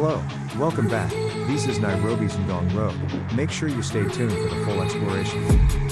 Hello, welcome back. This is Nairobi's Ngong Road. Make sure you stay tuned for the full exploration.